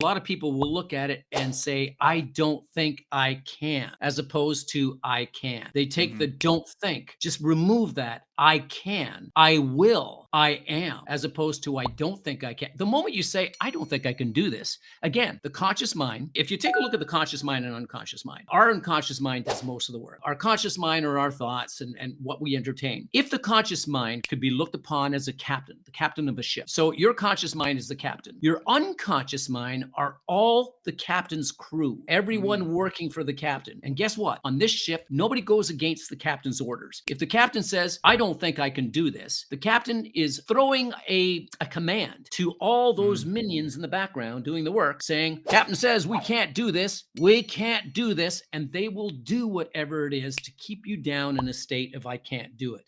A lot of people will look at it and say, "I don't think I can," as opposed to "I can." They take the Mhm. "don't think," just remove that "I can," "I will," "I am," as opposed to "I don't think I can." The moment you say, "I don't think I can do this," again, the conscious mind if you take a look at the conscious mind and unconscious mind, our unconscious mind does most of the work. Our conscious mind are our thoughts and and what we entertain. If the conscious mind could be looked upon as a captain, the captain of a ship. So your conscious mind is the captain. Your unconscious mind are all the captain's crew, everyone Mm. working for the captain. And guess what? On this ship, nobody goes against the captain's orders. If the captain says, "I don't think I can do this," the captain is throwing a a command to all those Mm. minions in the background doing the work saying, "Captain says we can't do this. We can't do this," and they will do whatever it is to keep you down in a state of, "I can't do it."